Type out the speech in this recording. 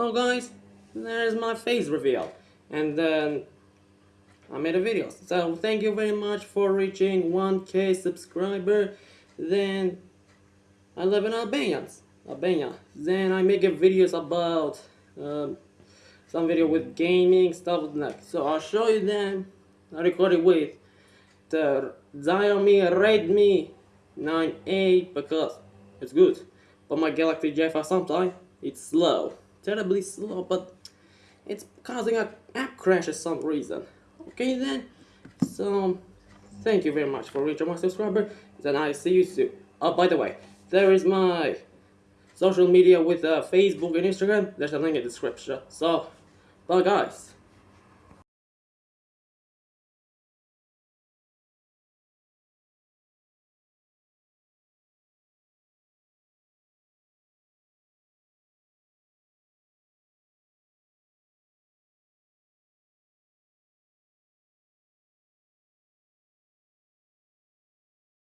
So guys, there's my face reveal. And then I made a video. So thank you very much for reaching 1k subscriber. Then I live in Albania. Albania. Then I make videos about um, some video with gaming stuff like. So I'll show you them. I recorded with the Xiaomi Redmi 9A because it's good. But my Galaxy J5 sometimes it's slow. Terribly slow, but it's causing a app crash for some reason. Okay then, so thank you very much for reaching my subscriber. Then I see you soon. Oh, by the way, there is my social media with uh, Facebook and Instagram. There's a link in the description. So, bye guys.